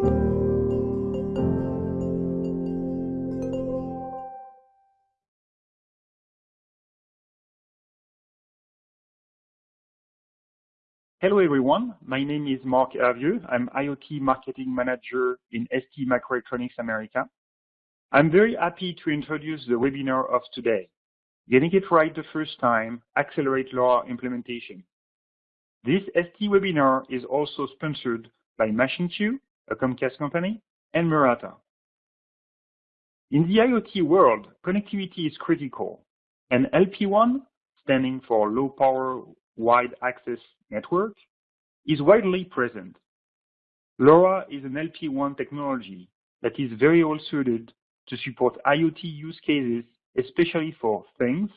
Hello, everyone. My name is Marc Hervieux. I'm IoT Marketing Manager in STMicroelectronics America. I'm very happy to introduce the webinar of today, Getting It Right the First Time, Accelerate LoRa Implementation. This ST webinar is also sponsored by MachineQ, a Comcast company, and Murata. In the IoT world, connectivity is critical, and LPWAN, standing for Low Power Wide Access Network, is widely present. LoRa is an LPWAN technology that is very well suited to support IoT use cases, especially for things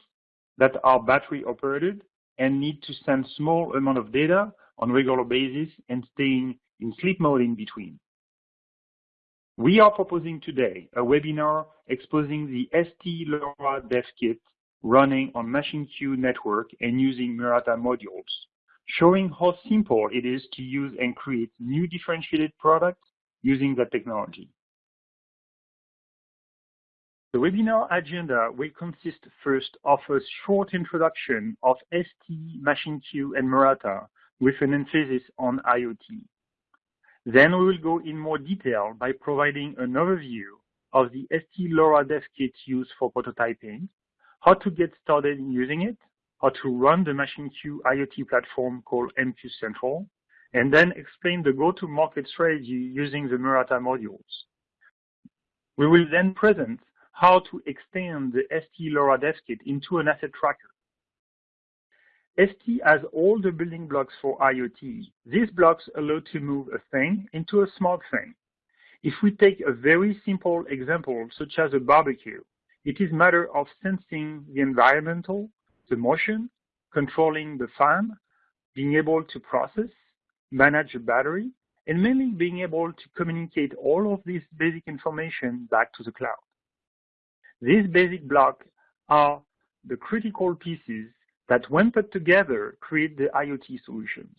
that are battery operated and need to send small amount of data on regular basis and staying in sleep mode in between. We are proposing today a webinar exposing the ST LoRa Dev Kit running on MachineQ network and using Murata modules, showing how simple it is to use and create new differentiated products using that technology. The webinar agenda will consist first of a short introduction of ST, MachineQ, and Murata with an emphasis on IoT. Then we will go in more detail by providing an overview of the ST LoRa Dev Kit used for prototyping, how to get started in using it, how to run the MachineQ IoT platform called MQ Central, and then explain the go-to-market strategy using the Murata modules. We will then present how to extend the ST LoRa Dev Kit into an asset tracker. ST has all the building blocks for IoT. These blocks allow to move a thing into a smart thing. If we take a very simple example, such as a barbecue, it is a matter of sensing the environmental, the motion, controlling the fan, being able to process, manage a battery, and mainly being able to communicate all of this basic information back to the cloud. These basic blocks are the critical pieces that when put together create the IoT solutions.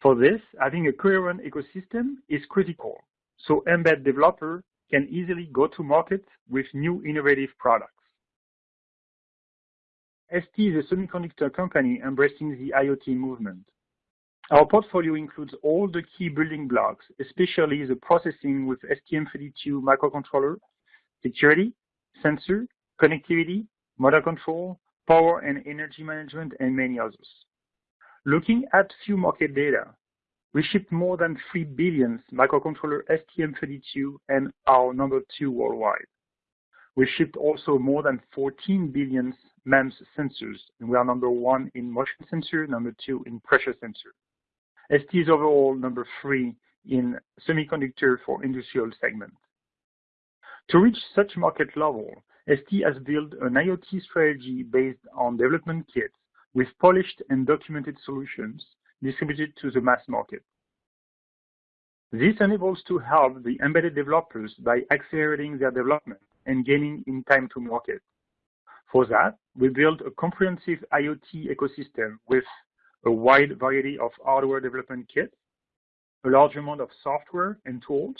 For this, having a coherent ecosystem is critical, so embed developer can easily go to market with new innovative products. ST is a semiconductor company embracing the IoT movement. Our portfolio includes all the key building blocks, especially the processing with STM32 microcontroller, security, sensor, connectivity, motor control, power and energy management, and many others. Looking at few market data, we shipped more than 3 billion microcontroller STM32 and are number two worldwide. We shipped also more than 14 billion MEMS sensors, and we are number one in motion sensor, number two in pressure sensor. ST is overall number three in semiconductor for industrial segment. To reach such market level, ST has built an IoT strategy based on development kits with polished and documented solutions distributed to the mass market. This enables to help the embedded developers by accelerating their development and gaining in time to market. For that, we built a comprehensive IoT ecosystem with a wide variety of hardware development kits, a large amount of software and tools,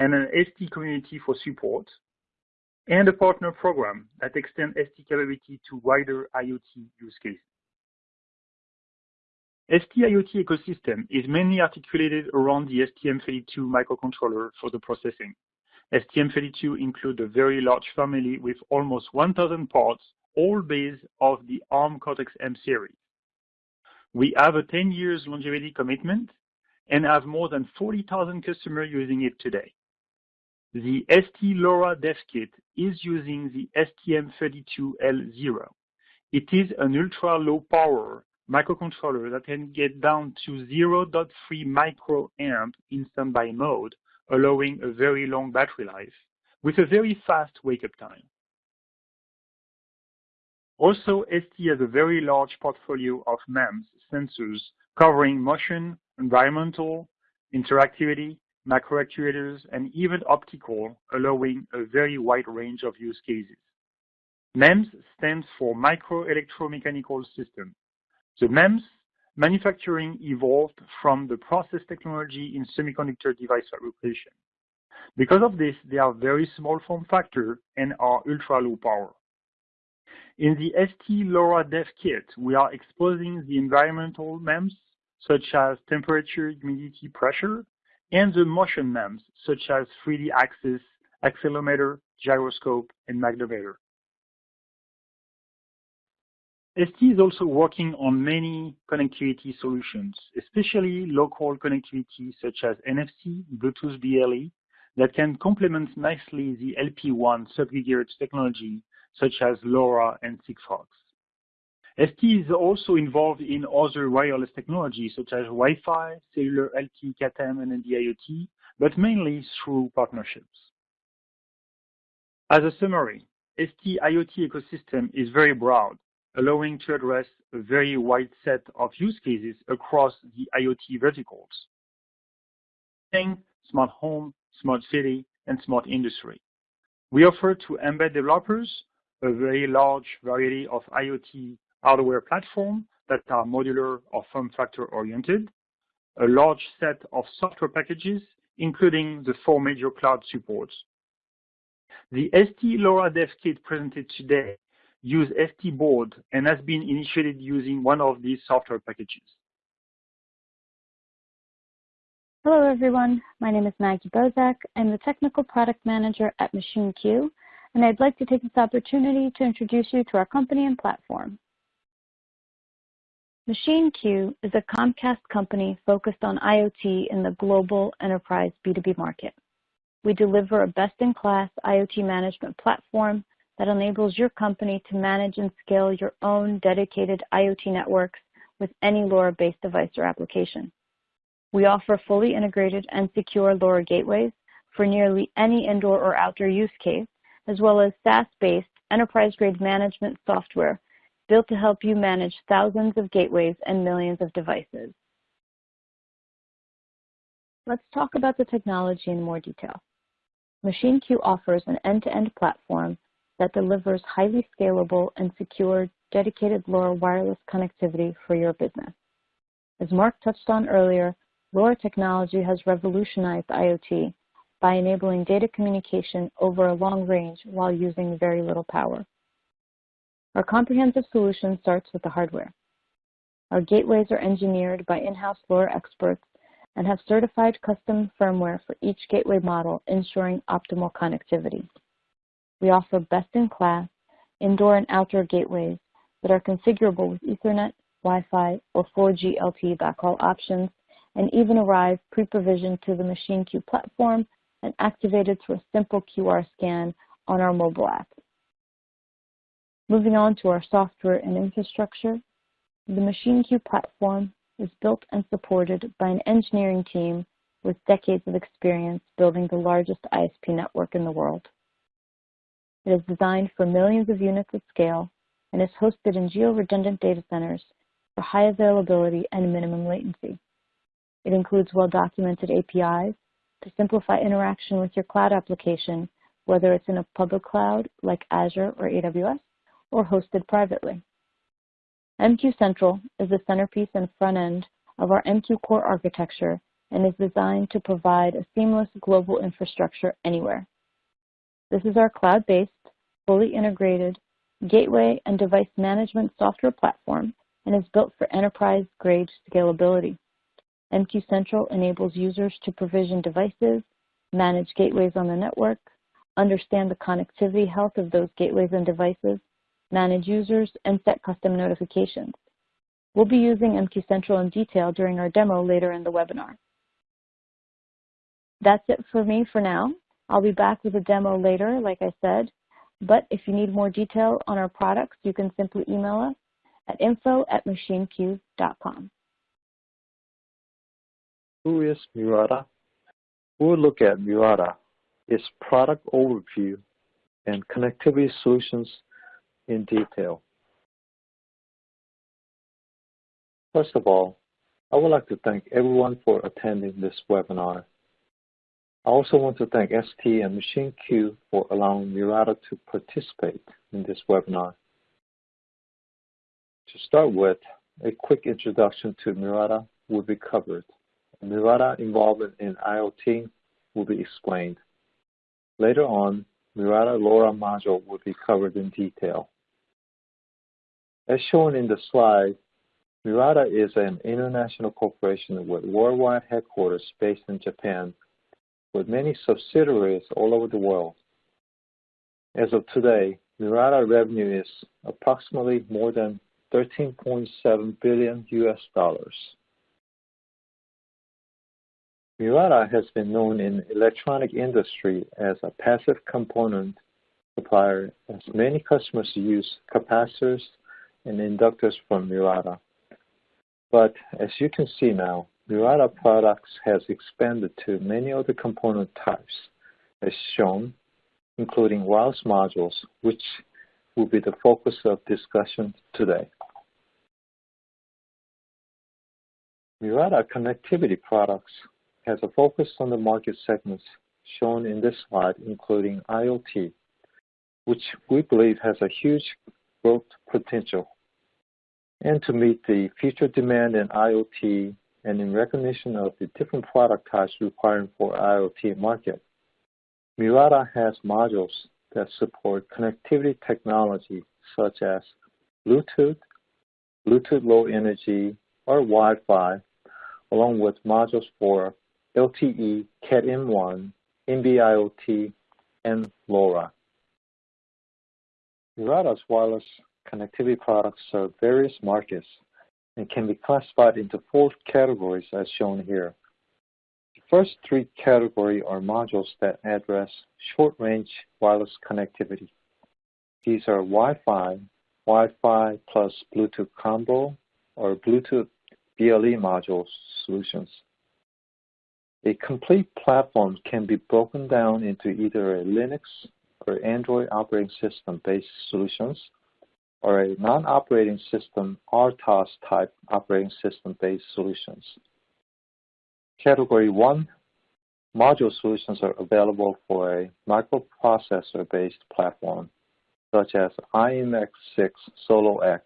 and an ST community for support, and a partner program that extends ST capability to wider IoT use cases. ST IoT ecosystem is mainly articulated around the STM32 microcontroller for the processing. STM32 include a very large family with almost 1,000 parts, all based off the ARM Cortex-M series. We have a 10 years longevity commitment and have more than 40,000 customers using it today. The ST LoRa Dev Kit is using the STM32L0. It is an ultra-low power microcontroller that can get down to 0.3 microamp in standby mode, allowing a very long battery life with a very fast wake-up time. Also, ST has a very large portfolio of MEMS sensors covering motion, environmental, interactivity, macro actuators, and even optical, allowing a very wide range of use cases. MEMS stands for Micro Electromechanical System. The MEMS manufacturing evolved from the process technology in semiconductor device fabrication. Because of this, they are very small form factor and are ultra low power. In the ST LoRa Dev Kit, we are exposing the environmental MEMS, such as temperature, humidity, pressure, and the motion MEMS, such as 3D axis, accelerometer, gyroscope, and magnetometer. ST is also working on many connectivity solutions, especially local connectivity such as NFC, Bluetooth BLE, that can complement nicely the LPWAN sub-gigahertz technology such as LoRa and Sigfox. ST is also involved in other wireless technologies such as Wi-Fi, cellular LTE, Cat-M, and NB-IoT, but mainly through partnerships. As a summary, ST IoT ecosystem is very broad, allowing to address a very wide set of use cases across the IoT verticals. Think smart home, smart city, and smart industry. We offer to embed developers a very large variety of IoT hardware platform that are modular or form factor oriented, a large set of software packages, including the four major cloud supports. The ST LoRa Dev Kit presented today uses ST board and has been initiated using one of these software packages. Hello everyone, my name is Maggie Bozak. I'm the Technical Product Manager at MachineQ, and I'd like to take this opportunity to introduce you to our company and platform. MachineQ is a Comcast company focused on IoT in the global enterprise B2B market. We deliver a best-in-class IoT management platform that enables your company to manage and scale your own dedicated IoT networks with any LoRa-based device or application. We offer fully integrated and secure LoRa gateways for nearly any indoor or outdoor use case, as well as SaaS-based enterprise-grade management software built to help you manage thousands of gateways and millions of devices. Let's talk about the technology in more detail. MachineQ offers an end-to-end -end platform that delivers highly scalable and secure dedicated LoRa wireless connectivity for your business. As Marc touched on earlier, LoRa technology has revolutionized IoT by enabling data communication over a long range while using very little power. Our comprehensive solution starts with the hardware. Our gateways are engineered by in-house LoRa experts and have certified custom firmware for each gateway model, ensuring optimal connectivity. We offer best-in-class indoor and outdoor gateways that are configurable with Ethernet, Wi-Fi, or 4G LTE backhaul options, and even arrive pre-provisioned to the MachineQ platform and activated through a simple QR scan on our mobile app. Moving on to our software and infrastructure, the MachineQ platform is built and supported by an engineering team with decades of experience building the largest ISP network in the world. It is designed for millions of units at scale and is hosted in geo-redundant data centers for high availability and minimum latency. It includes well-documented APIs to simplify interaction with your cloud application, whether it's in a public cloud like Azure or AWS, or hosted privately. MQ Central is the centerpiece and front end of our MQ Core architecture and is designed to provide a seamless global infrastructure anywhere. This is our cloud-based, fully integrated gateway and device management software platform and is built for enterprise-grade scalability. MQ Central enables users to provision devices, manage gateways on the network, understand the connectivity health of those gateways and devices, manage users, and set custom notifications. We'll be using MQ Central in detail during our demo later in the webinar. That's it for me for now. I'll be back with a demo later, like I said, but if you need more detail on our products, you can simply email us at info at machineq.com. Who is Murata? We'll look at Murata, its product overview, and connectivity solutions in detail. First of all, I would like to thank everyone for attending this webinar. I also want to thank ST and MachineQ for allowing Murata to participate in this webinar. To start with, a quick introduction to Murata will be covered. Murata involvement in IoT will be explained. Later on, Murata LoRa module will be covered in detail. As shown in the slide, Murata is an international corporation with worldwide headquarters based in Japan, with many subsidiaries all over the world. As of today, Murata revenue is approximately more than 13.7 billion US dollars. Murata has been known in electronic industry as a passive component supplier as many customers use capacitors and inductors from Murata. But as you can see now, Murata products has expanded to many other component types as shown, including wireless modules, which will be the focus of discussion today. Murata connectivity products has a focus on the market segments shown in this slide, including IoT, which we believe has a huge growth potential. And to meet the future demand in IoT and in recognition of the different product types required for IoT market, Murata has modules that support connectivity technology such as Bluetooth, Bluetooth Low Energy, or Wi-Fi, along with modules for LTE, Cat-M1, NB-IoT, and LoRa. Murata's wireless connectivity products serve various markets and can be classified into four categories as shown here. The first three categories are modules that address short-range wireless connectivity. These are Wi-Fi, Wi-Fi plus Bluetooth combo, or Bluetooth BLE module solutions. A complete platform can be broken down into either a Linux or Android operating system based solutions or a non-operating system RTOS type operating system based solutions. Category 1 module solutions are available for a microprocessor based platform such as i.MX6 Solo X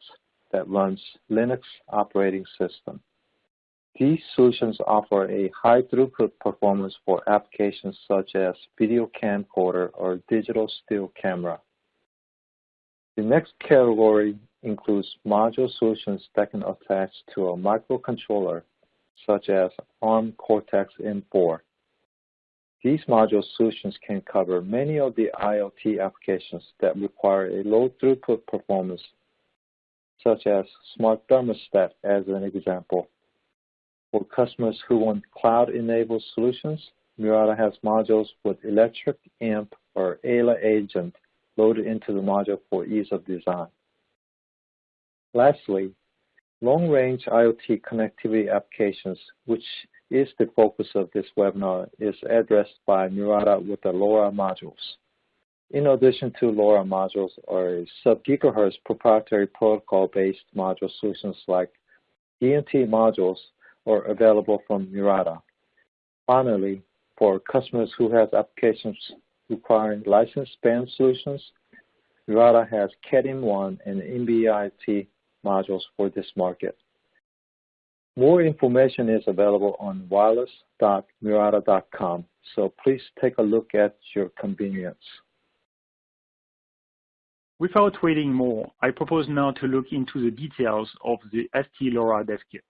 that runs Linux operating system. These solutions offer a high throughput performance for applications such as video camcorder or digital still camera. The next category includes module solutions that can attach to a microcontroller such as ARM Cortex-M4. These module solutions can cover many of the IoT applications that require a low throughput performance, such as smart thermostat as an example. For customers who want cloud-enabled solutions, Murata has modules with Electric Imp or Ayla agent loaded into the module for ease of design. Lastly, long-range IoT connectivity applications, which is the focus of this webinar, is addressed by Murata with the LoRa modules. In addition to LoRa modules are sub-gigahertz proprietary protocol-based module solutions like DNT modules are available from Murata. Finally, for customers who have applications requiring license band solutions, Murata has Cat-M1 and NB-IoT modules for this market. More information is available on wireless.murata.com, so please take a look at your convenience. Without waiting more, I propose now to look into the details of the ST LoRa dev kit.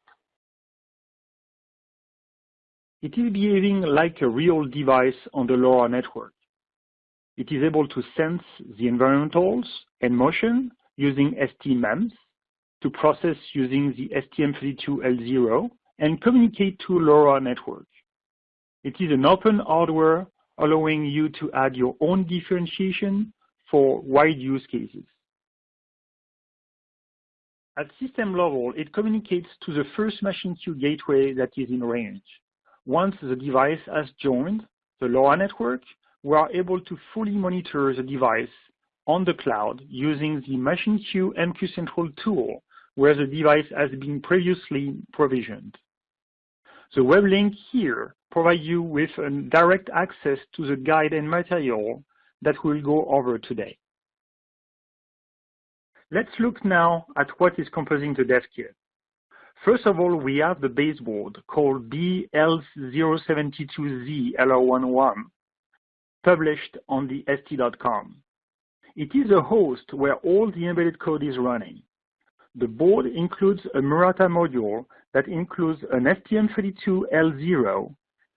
It is behaving like a real device on the LoRa network. It is able to sense the environmentals and motion using STMEMS, to process using the STM32L0 and communicate to LoRa network. It is an open hardware allowing you to add your own differentiation for wide use cases. At system level, it communicates to the first MachineQ gateway that is in range. Once the device has joined the LoRa network, we are able to fully monitor the device on the cloud using the MachineQ MQ Central tool where the device has been previously provisioned. The web link here provides you with direct access to the guide and material that we'll go over today. Let's look now at what is composing the dev kit. First of all, we have the baseboard called B-L072Z-LRWAN1 published on the ST.com. It is a host where all the embedded code is running. The board includes a Murata module that includes an STM32L0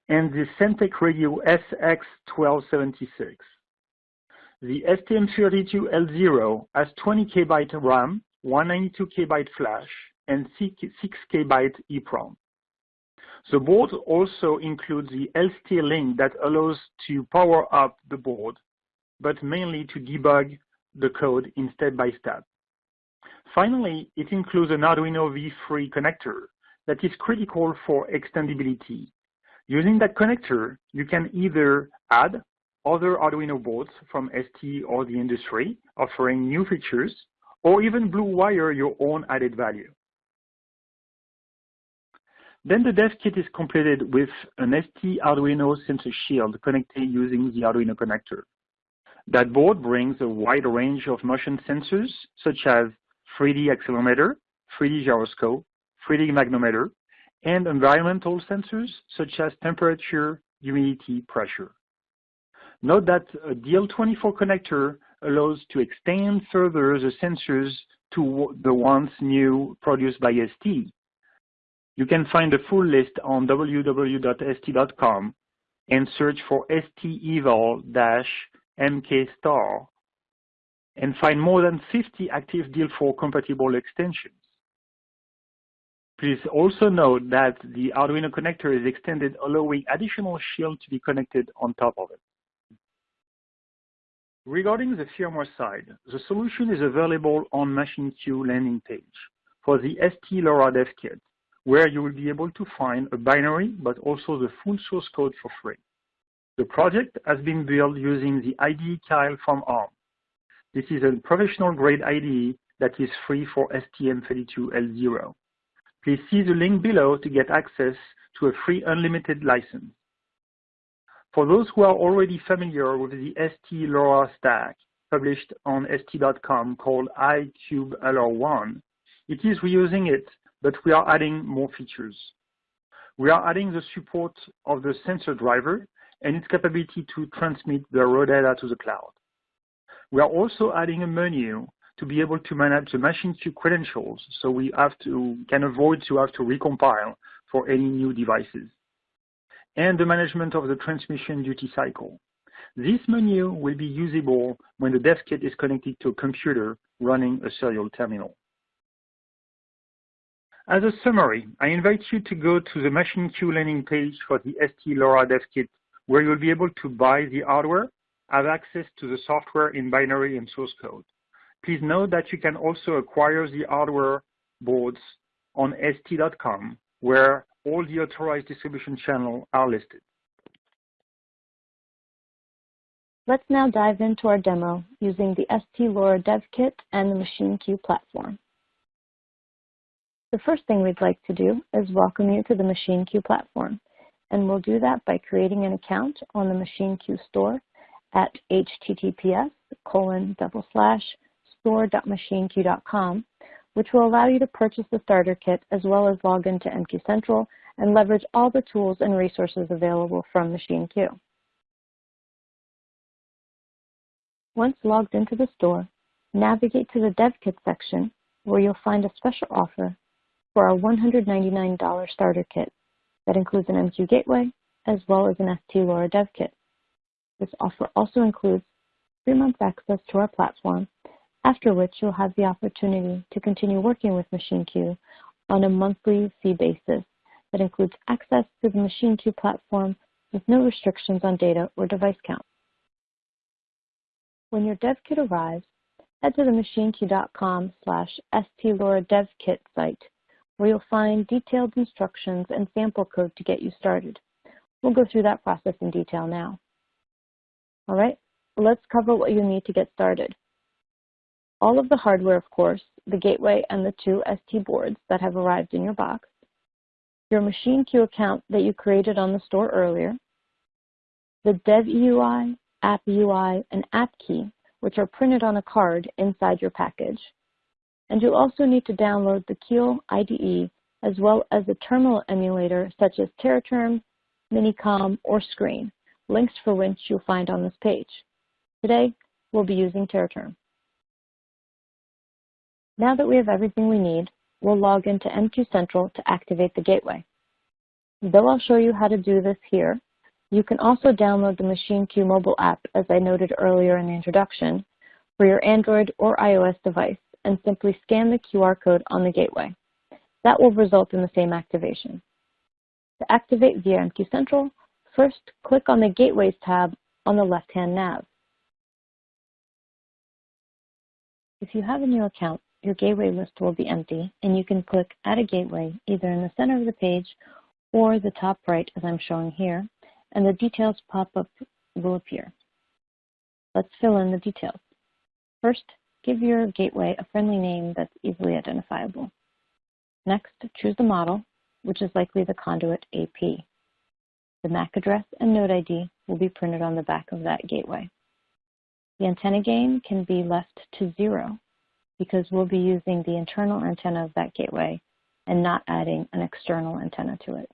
and the Semtech Radio SX1276. The STM32L0 has 20 KB RAM, 192 KB flash, and 6 KB EEPROM. The board also includes the LST link that allows to power up the board, but mainly to debug the code in step-by-step. Finally, it includes an Arduino V3 connector that is critical for extendability. Using that connector, you can either add other Arduino boards from ST or the industry, offering new features, or even blue wire your own added value. Then the dev kit is completed with an ST Arduino sensor shield connected using the Arduino connector. That board brings a wide range of motion sensors, such as 3D accelerometer, 3D gyroscope, 3D magnetometer, and environmental sensors, such as temperature, humidity, pressure. Note that a DIL24 connector allows to extend further the sensors to the ones new produced by ST, you can find the full list on www.st.com and search for steval-mkstar and find more than 50 active DL4 compatible extensions. Please also note that the Arduino connector is extended allowing additional shield to be connected on top of it. Regarding the firmware side, the solution is available on MachineQ landing page for the ST LoRa dev kit where you will be able to find a binary, but also the full source code for free. The project has been built using the IDE Keil from ARM. This is a professional-grade IDE that is free for STM32L0. Please see the link below to get access to a free unlimited license. For those who are already familiar with the ST LoRa stack published on ST.com called iCube LR1, it is reusing it but we are adding more features. We are adding the support of the sensor driver and its capability to transmit the raw data to the cloud. We are also adding a menu to be able to manage the MachineQ credentials so we have to can avoid to have to recompile for any new devices. And the management of the transmission duty cycle. This menu will be usable when the dev kit is connected to a computer running a serial terminal. As a summary, I invite you to go to the MachineQ landing page for the ST LoRa Dev Kit, where you'll be able to buy the hardware, have access to the software in binary and source code. Please note that you can also acquire the hardware boards on st.com, where all the authorized distribution channels are listed. Let's now dive into our demo using the ST LoRa Dev Kit and the MachineQ platform. The first thing we'd like to do is welcome you to the MachineQ platform, and we'll do that by creating an account on the MachineQ store at https colon double slash store.machineq.com, which will allow you to purchase the starter kit as well as log into MQ Central and leverage all the tools and resources available from MachineQ. Once logged into the store, navigate to the Dev Kit section where you'll find a special offer for our $199 starter kit that includes an MQ gateway as well as an ST LoRa dev kit. This offer also includes three months access to our platform, after which you'll have the opportunity to continue working with MachineQ on a monthly fee basis that includes access to the MachineQ platform with no restrictions on data or device count. When your dev kit arrives, head to the machineq.com slash stlora site where you'll find detailed instructions and sample code to get you started. We'll go through that process in detail now. All right, let's cover what you need to get started. All of the hardware, of course, the gateway and the two ST boards that have arrived in your box, your MachineQ account that you created on the store earlier, the DevEUI, App UI, and App Key, which are printed on a card inside your package, and you'll also need to download the Keil IDE as well as a terminal emulator such as Teraterm, Minicom, or Screen, links for which you'll find on this page. Today, we'll be using Teraterm. Now that we have everything we need, we'll log into MQ Central to activate the gateway. Though I'll show you how to do this here, you can also download the MachineQ mobile app, as I noted earlier in the introduction, for your Android or iOS device and simply scan the QR code on the gateway. That will result in the same activation. To activate via MQ Central, first click on the Gateways tab on the left-hand nav. If you have a new account, your gateway list will be empty and you can click Add a Gateway either in the center of the page or the top right as I'm showing here, and the details pop-up will appear. Let's fill in the details. First, give your gateway a friendly name that's easily identifiable. Next, choose the model, which is likely the conduit AP. The MAC address and node ID will be printed on the back of that gateway. The antenna gain can be left to zero because we'll be using the internal antenna of that gateway and not adding an external antenna to it.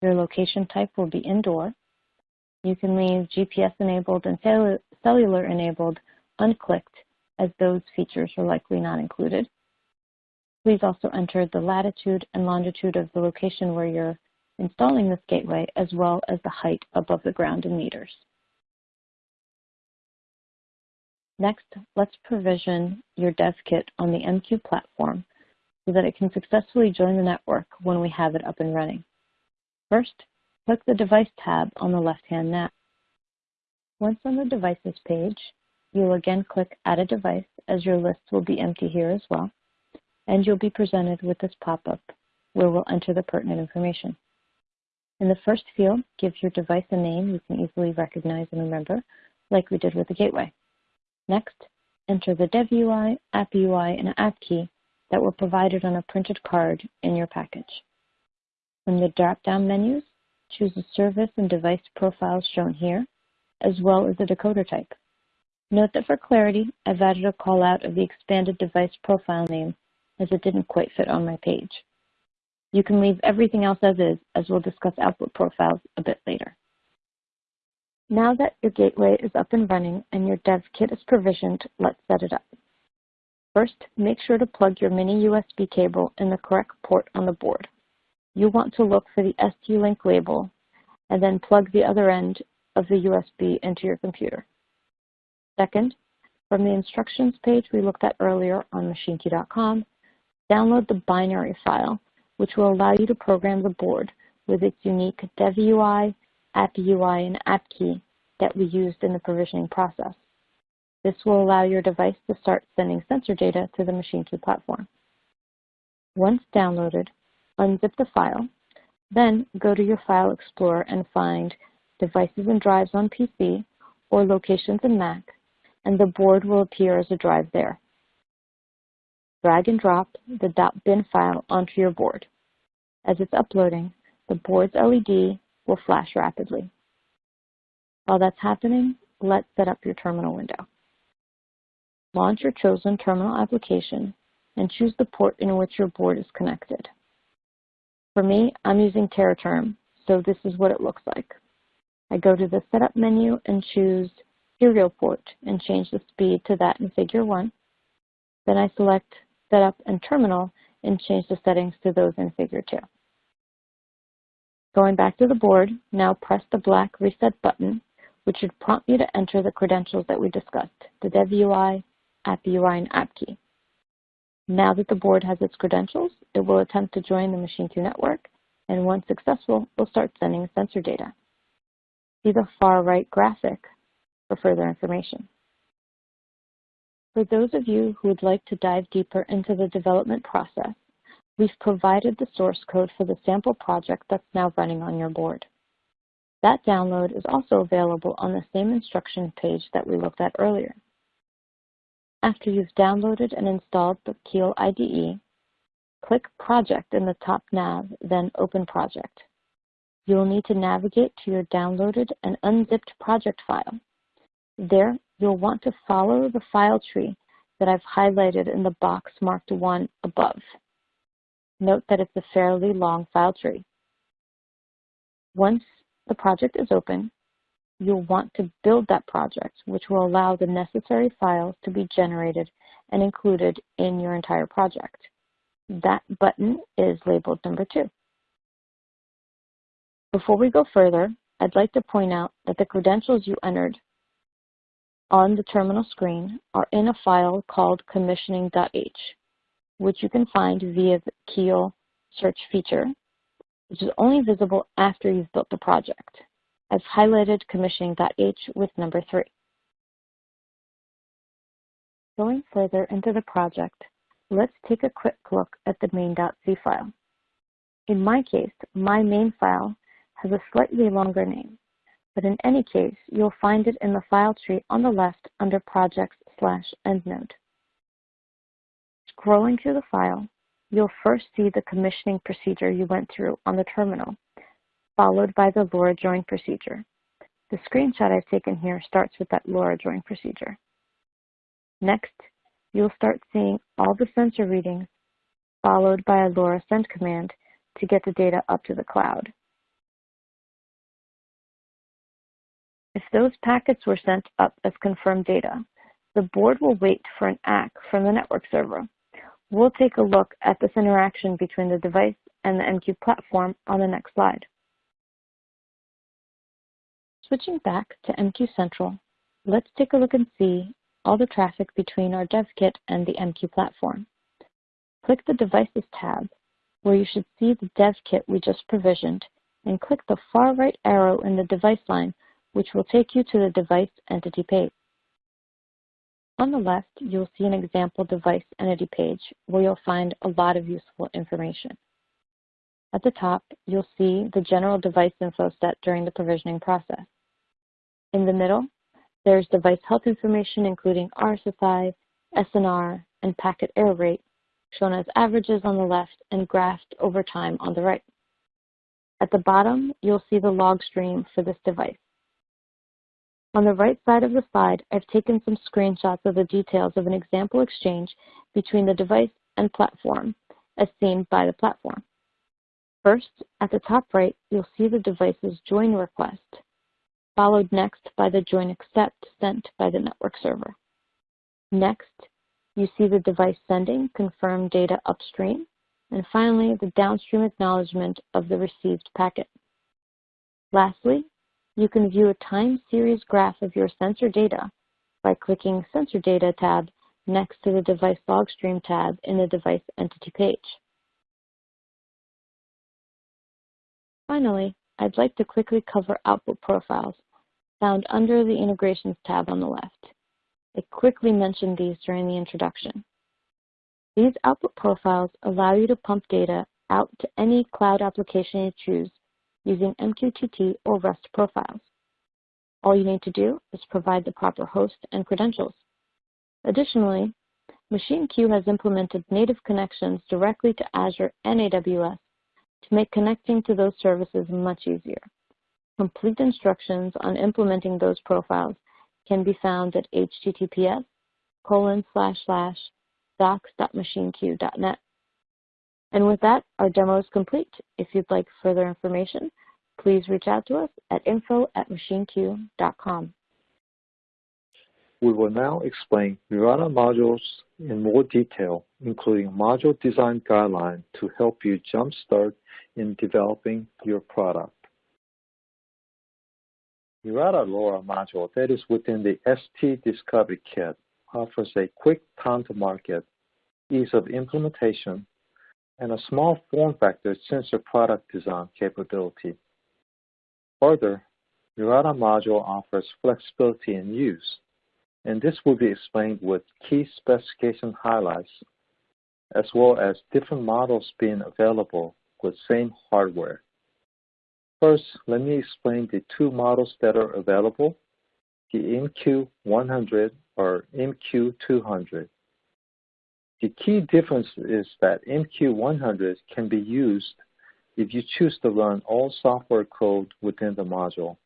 Your location type will be indoor. You can leave GPS enabled and cellular enabled unclicked as those features are likely not included. Please also enter the latitude and longitude of the location where you're installing this gateway as well as the height above the ground in meters. Next, let's provision your dev kit on the MQ platform so that it can successfully join the network when we have it up and running. First, click the Device tab on the left-hand nav. Once on the Devices page, you'll again click Add a Device as your list will be empty here as well, and you'll be presented with this pop-up where we'll enter the pertinent information. In the first field, give your device a name you can easily recognize and remember, like we did with the gateway. Next, enter the DevEUI, app UI, and app key that were provided on a printed card in your package. From the drop-down menus, choose the service and device profiles shown here, as well as the decoder type. Note that for clarity, I've added a call out of the expanded device profile name as it didn't quite fit on my page. You can leave everything else as is, as we'll discuss output profiles a bit later. Now that your gateway is up and running and your dev kit is provisioned, let's set it up. First, make sure to plug your mini USB cable in the correct port on the board. You'll want to look for the ST-Link label and then plug the other end of the USB into your computer. Second, from the instructions page we looked at earlier on machineq.com, download the binary file, which will allow you to program the board with its unique DevEUI app UI and app key that we used in the provisioning process. This will allow your device to start sending sensor data to the MachineQ platform. Once downloaded, unzip the file, then go to your File Explorer and find Devices and Drives on PC or Locations in Mac, and the board will appear as a drive there. Drag and drop the .bin file onto your board. As it's uploading, the board's LED will flash rapidly. While that's happening, let's set up your terminal window. Launch your chosen terminal application and choose the port in which your board is connected. For me, I'm using Teraterm, so this is what it looks like. I go to the Setup menu and choose Serial Port and change the speed to that in Figure 1. Then I select Setup and Terminal and change the settings to those in Figure 2. Going back to the board, now press the black Reset button, which should prompt you to enter the credentials that we discussed, the DevEUI, App UI, and App Key. Now that the board has its credentials, it will attempt to join the MachineQ network, and once successful, will start sending sensor data. See the far right graphic for further information. For those of you who would like to dive deeper into the development process, we've provided the source code for the sample project that's now running on your board. That download is also available on the same instruction page that we looked at earlier. After you've downloaded and installed the Keil IDE, click Project in the top nav, then Open Project. You will need to navigate to your downloaded and unzipped project file. There, you'll want to follow the file tree that I've highlighted in the box marked 1 above. Note that it's a fairly long file tree. Once the project is open, you'll want to build that project, which will allow the necessary files to be generated and included in your entire project. That button is labeled number two. Before we go further, I'd like to point out that the credentials you entered on the terminal screen are in a file called commissioning.h, which you can find via the Keil search feature, which is only visible after you've built the project. I've highlighted commissioning.h with number three. Going further into the project, let's take a quick look at the main.c file. In my case, my main file has a slightly longer name, but in any case, you'll find it in the file tree on the left under projects slash endnode. Scrolling through the file, you'll first see the commissioning procedure you went through on the terminal, followed by the LoRa join procedure. The screenshot I've taken here starts with that LoRa join procedure. Next, you'll start seeing all the sensor readings followed by a LoRa send command to get the data up to the cloud. If those packets were sent up as confirmed data, the board will wait for an ACK from the network server. We'll take a look at this interaction between the device and the MQ platform on the next slide. Switching back to MQ Central, let's take a look and see all the traffic between our dev kit and the MQ platform. Click the Devices tab, where you should see the dev kit we just provisioned, and click the far right arrow in the device line, which will take you to the device entity page. On the left, you'll see an example device entity page where you'll find a lot of useful information. At the top, you'll see the general device info set during the provisioning process. In the middle, there's device health information including RSSI, SNR, and packet error rate, shown as averages on the left and graphed over time on the right. At the bottom, you'll see the log stream for this device. On the right side of the slide, I've taken some screenshots of the details of an example exchange between the device and platform, as seen by the platform. First, at the top right, you'll see the device's join request followed next by the join accept sent by the network server. Next, you see the device sending confirmed data upstream, and finally, the downstream acknowledgement of the received packet. Lastly, you can view a time series graph of your sensor data by clicking Sensor Data tab next to the Device Log Stream tab in the Device Entity page. Finally, I'd like to quickly cover output profiles found under the Integrations tab on the left. I quickly mentioned these during the introduction. These output profiles allow you to pump data out to any cloud application you choose using MQTT or REST profiles. All you need to do is provide the proper host and credentials. Additionally, MachineQ has implemented native connections directly to Azure and AWS to make connecting to those services much easier. Complete instructions on implementing those profiles can be found at https colon slash slash docs.machineq.net. And with that, our demo is complete. If you'd like further information, please reach out to us at info at machineq.com. We will now explain Murata modules in more detail, including module design guidelines to help you jumpstart in developing your product. Murata LoRa module that is within the ST Discovery Kit offers a quick time to market, ease of implementation, and a small form factor sensor product design capability. Further, Murata module offers flexibility in use, and this will be explained with key specification highlights, as well as different models being available with same hardware. First, let me explain the two models that are available, the MQ100 or MQ200. The key difference is that MQ100 can be used if you choose to run all software code within the module.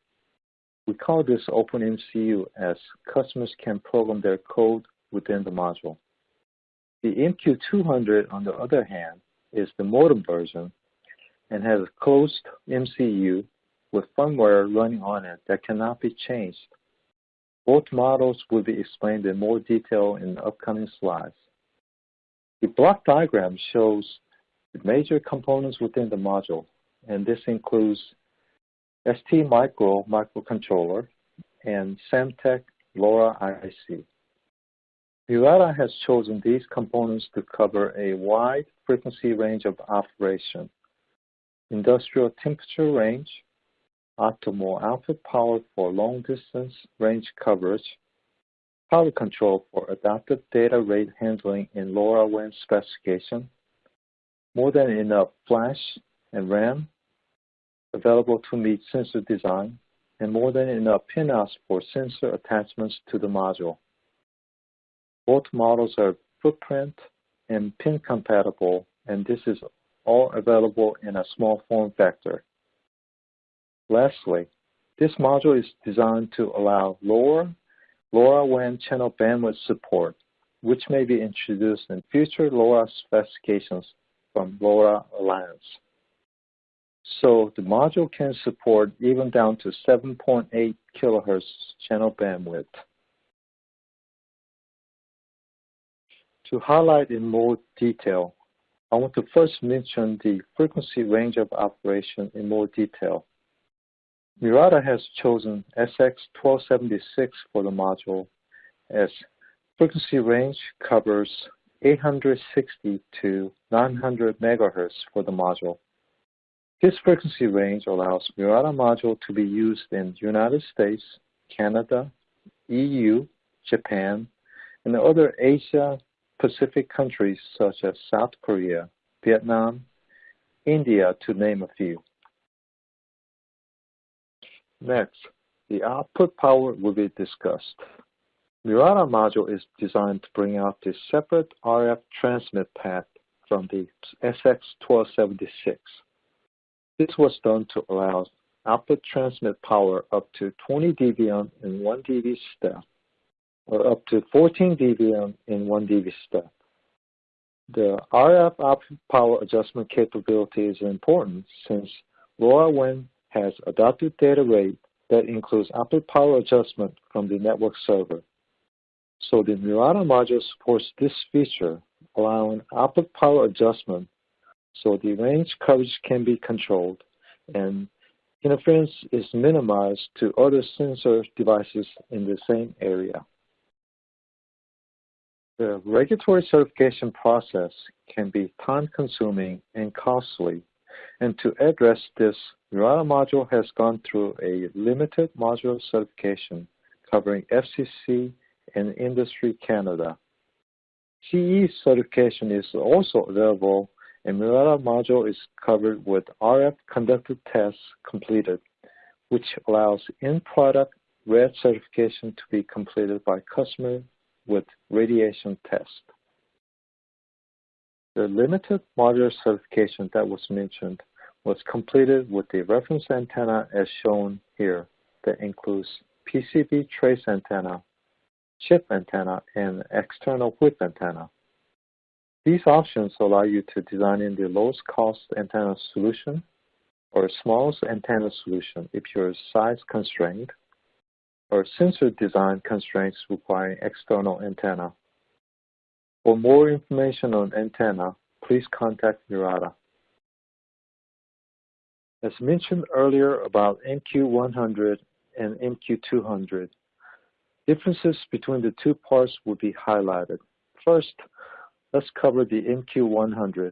We call this OpenMCU as customers can program their code within the module. The MQ200, on the other hand, is the modem version and has a closed MCU with firmware running on it that cannot be changed. Both models will be explained in more detail in the upcoming slides. The block diagram shows the major components within the module, and this includes ST Micro microcontroller and Semtech LoRa IC. Murata has chosen these components to cover a wide frequency range of operation, industrial temperature range, optimal output power for long distance range coverage, power control for adaptive data rate handling in LoRaWAN specification, more than enough flash and RAM available to meet sensor design, and more than enough pinouts for sensor attachments to the module. Both models are footprint and pin compatible, and this is all available in a small form factor. Lastly, this module is designed to allow lower LoRaWAN channel bandwidth support, which may be introduced in future LoRa specifications from LoRa Alliance. So the module can support even down to 7.8 kilohertz channel bandwidth. To highlight in more detail, I want to first mention the frequency range of operation in more detail. Murata has chosen SX1276 for the module as frequency range covers 860 to 900 megahertz for the module. This frequency range allows Murata module to be used in United States, Canada, EU, Japan, and other Asia Pacific countries such as South Korea, Vietnam, India, to name a few. Next, the output power will be discussed. Murata module is designed to bring out the separate RF transmit path from the SX1276. This was done to allow output transmit power up to 20 dBm in 1 dB step or up to 14 dBm in 1 dB step. The RF output power adjustment capability is important since LoRaWAN has adaptive data rate that includes output power adjustment from the network server. So the Murata module supports this feature, allowing output power adjustment so the range coverage can be controlled and interference is minimized to other sensor devices in the same area. The regulatory certification process can be time-consuming and costly, and to address this, Murata module has gone through a limited module certification covering FCC and Industry Canada. CE certification is also available, and Murata module is covered with RF conducted tests completed, which allows in-product RAD certification to be completed by customer with radiation test. The limited modular certification that was mentioned was completed with the reference antenna as shown here that includes PCB trace antenna, chip antenna, and external whip antenna. These options allow you to design in the lowest cost antenna solution or smallest antenna solution if you're size constrained or sensor design constraints requiring external antenna. For more information on antenna, please contact Murata. As mentioned earlier about MQ100 and MQ200, differences between the two parts will be highlighted. First, let's cover the MQ100.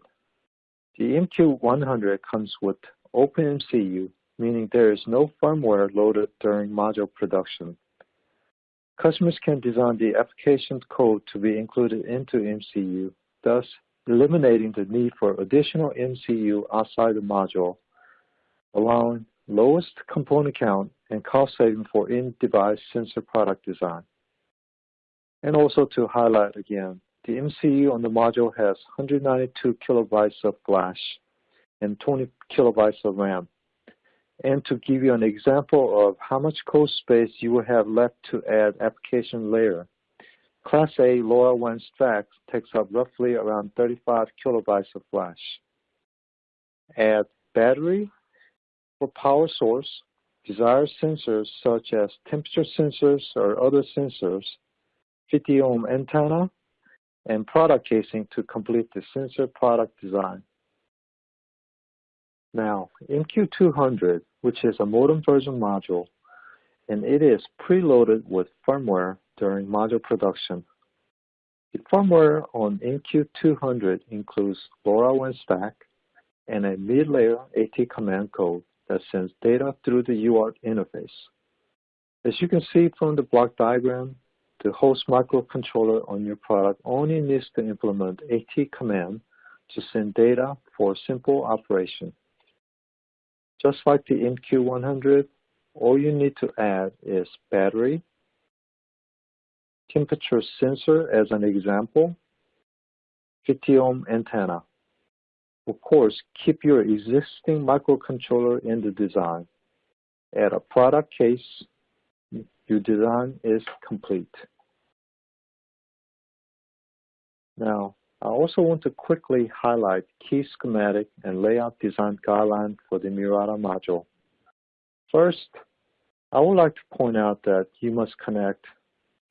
The MQ100 comes with OpenMCU meaning there is no firmware loaded during module production. Customers can design the application code to be included into MCU, thus eliminating the need for additional MCU outside the module, allowing lowest component count and cost saving for in-device sensor product design. And also to highlight again, the MCU on the module has 192 kilobytes of flash and 20 kilobytes of RAM. And to give you an example of how much code space you will have left to add application layer, Class A LoRaWAN stack takes up roughly around 35 kilobytes of flash, add battery for power source, desired sensors such as temperature sensors or other sensors, 50 ohm antenna, and product casing to complete the sensor product design. Now, MQ200, which is a modem version module, and it is preloaded with firmware during module production. The firmware on MQ200 includes LoRaWAN stack and a mid-layer AT command code that sends data through the UART interface. As you can see from the block diagram, the host microcontroller on your product only needs to implement AT command to send data for simple operation. Just like the MQ100, all you need to add is battery, temperature sensor as an example, 50 ohm antenna. Of course, keep your existing microcontroller in the design. Add a product case, your design is complete. Now, I also want to quickly highlight key schematic and layout design guidelines for the Murata module. First, I would like to point out that you must connect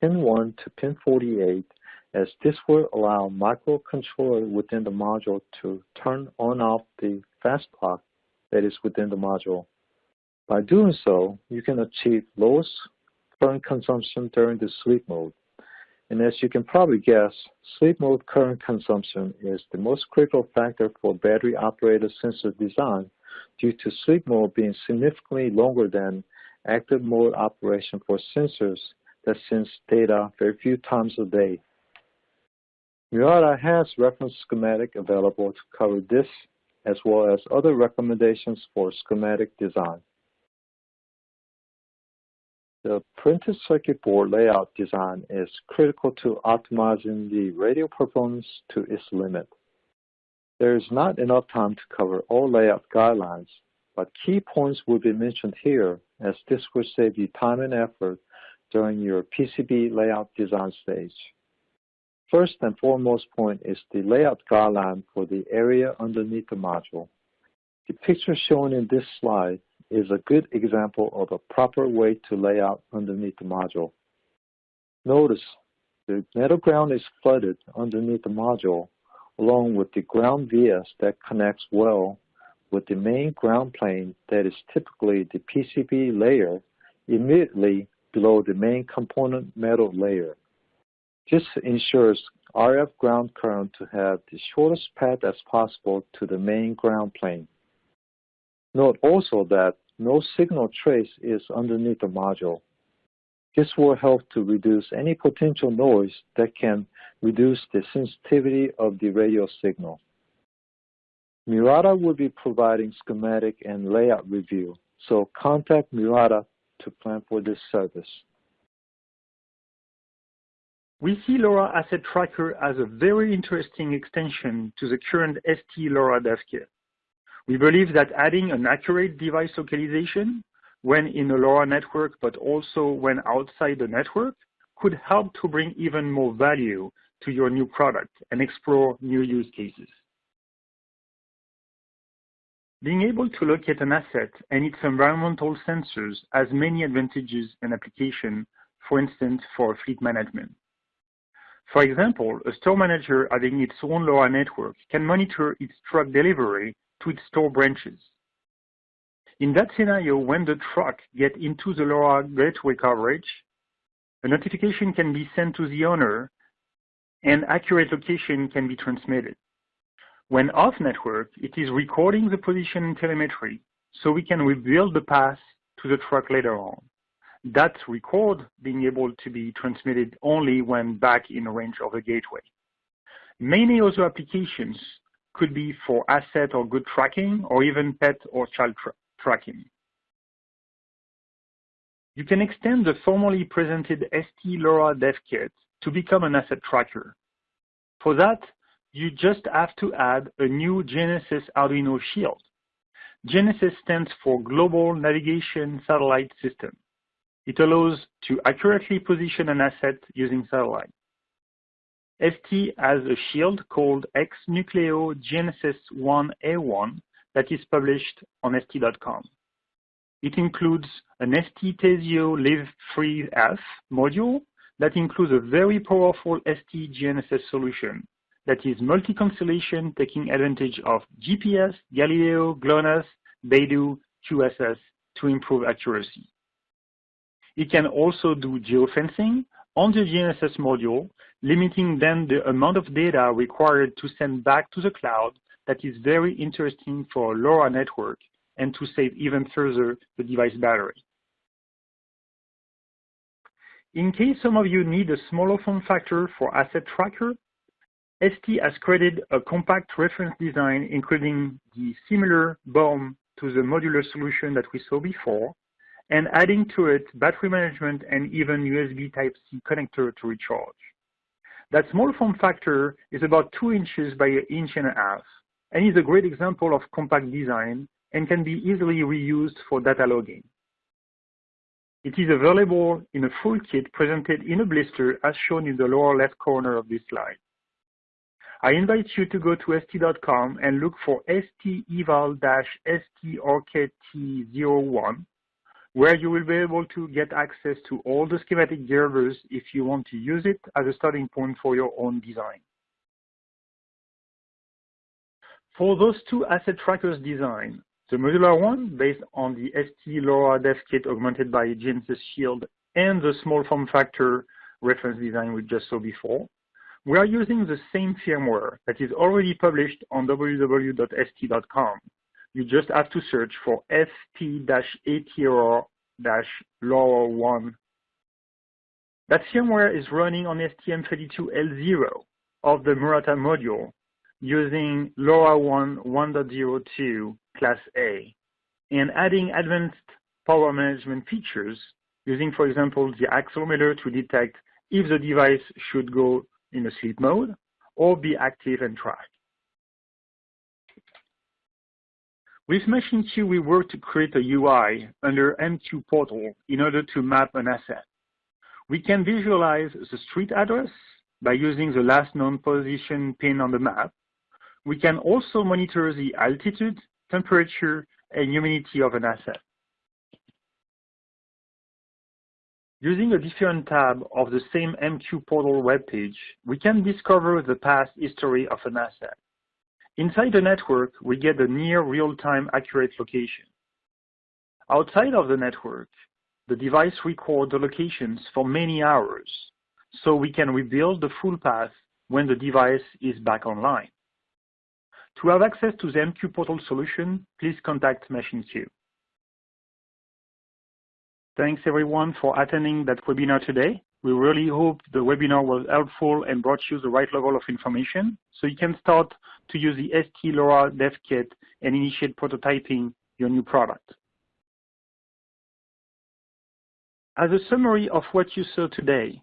pin 1 to pin 48 as this will allow microcontroller within the module to turn on off the fast clock that is within the module. By doing so, you can achieve lowest current consumption during the sleep mode. And as you can probably guess, sleep mode current consumption is the most critical factor for battery operated sensor design due to sleep mode being significantly longer than active mode operation for sensors that sense data very few times a day. Murata has reference schematic available to cover this as well as other recommendations for schematic design. The printed circuit board layout design is critical to optimizing the radio performance to its limit. There is not enough time to cover all layout guidelines, but key points will be mentioned here as this will save you time and effort during your PCB layout design stage. First and foremost point is the layout guideline for the area underneath the module. The picture shown in this slide is a good example of a proper way to lay out underneath the module. Notice the metal ground is flooded underneath the module along with the ground vias that connects well with the main ground plane that is typically the PCB layer immediately below the main component metal layer. This ensures RF ground current to have the shortest path as possible to the main ground plane. Note also that no signal trace is underneath the module. This will help to reduce any potential noise that can reduce the sensitivity of the radio signal. Murata will be providing schematic and layout review, so contact Murata to plan for this service. We see LoRa Asset Tracker as a very interesting extension to the current ST LoRa dev kit. We believe that adding an accurate device localization when in a LoRa network, but also when outside the network, could help to bring even more value to your new product and explore new use cases. Being able to locate an asset and its environmental sensors has many advantages and application, for instance, for fleet management. For example, a store manager having its own LoRa network can monitor its truck delivery to its store branches. In that scenario, when the truck gets into the LoRa gateway coverage, a notification can be sent to the owner and accurate location can be transmitted. When off network, it is recording the position in telemetry so we can rebuild the path to the truck later on. That record being able to be transmitted only when back in range of the gateway. Many other applications could be for asset or good tracking or even pet or child tra tracking. You can extend the formally presented ST LoRa dev kit to become an asset tracker. For that, you just have to add a new GNSS Arduino shield. GNSS stands for Global Navigation Satellite System. It allows to accurately position an asset using satellite. ST has a shield called XNucleo GNSS 1A1 that is published on ST.com. It includes an ST Teseo LIV3F module that includes a very powerful ST GNSS solution that is multi-constellation taking advantage of GPS, Galileo, GLONASS, Beidou, QZSS to improve accuracy. It can also do geofencing on the GNSS module, limiting then the amount of data required to send back to the cloud that is very interesting for LoRa network and to save even further the device battery. In case some of you need a smaller form factor for asset tracker, ST has created a compact reference design including the similar BOM to the modular solution that we saw before, and adding to it battery management and even USB Type-C connector to recharge. That small form factor is about 2 inches by an inch and a half, and is a great example of compact design and can be easily reused for data logging. It is available in a full kit presented in a blister as shown in the lower left corner of this slide. I invite you to go to st.com and look for st eval-st ORCID-T01, where you will be able to get access to all the schematic drivers if you want to use it as a starting point for your own design. For those two asset trackers design, the modular one based on the ST LoRa dev kit augmented by GNSS Shield and the small form factor reference design we just saw before, we are using the same firmware that is already published on www.st.com. You just have to search for ST-ATRR-LoRa1. That firmware is running on STM32L0 of the Murata module using LoRaWAN 1.02 Class A and adding advanced power management features using, for example, the accelerometer to detect if the device should go in a sleep mode or be active and track. With MachineQ, we work to create a UI under MQ Portal in order to map an asset. We can visualize the street address by using the last known position pin on the map. We can also monitor the altitude, temperature, and humidity of an asset. Using a different tab of the same MQ portal webpage, we can discover the past history of an asset. Inside the network, we get a near real-time accurate location. Outside of the network, the device records the locations for many hours, so we can rebuild the full path when the device is back online. To have access to the MQ portal solution, please contact MachineQ. Thanks everyone for attending that webinar today. We really hope the webinar was helpful and brought you the right level of information so you can start to use the ST LoRa Dev Kit and initiate prototyping your new product. As a summary of what you saw today,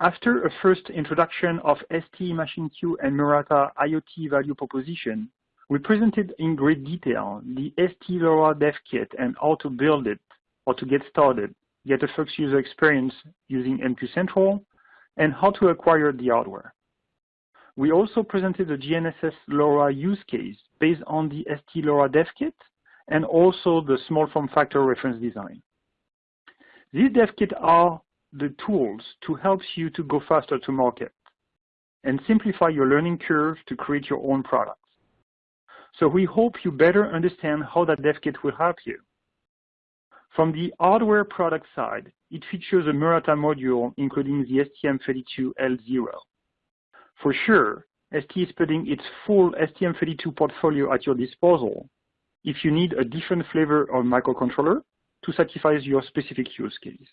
after a first introduction of ST MachineQ and Murata IoT value proposition, we presented in great detail the ST LoRa Dev Kit and how to build it or to get started, a first user experience using MQ Central, and how to acquire the hardware. We also presented the GNSS LoRa use case based on the ST LoRa Dev Kit and also the small form factor reference design. These dev kits are the tools to help you to go faster to market and simplify your learning curve to create your own products. So we hope you better understand how that dev kit will help you. From the hardware product side, it features a Murata module, including the STM32L0. For sure, ST is putting its full STM32 portfolio at your disposal if you need a different flavor of microcontroller to satisfy your specific use case.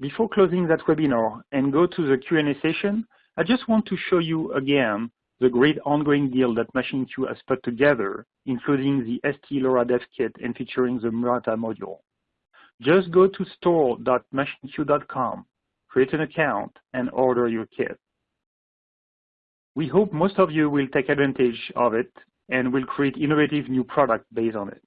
Before closing that webinar and go to the Q&A session, I just want to show you again the great ongoing deal that Machine MachineQ has put together, including the ST LoRa Dev Kit and featuring the Murata module. Just go to store.machineq.com, create an account, and order your kit. We hope most of you will take advantage of it and will create innovative new products based on it.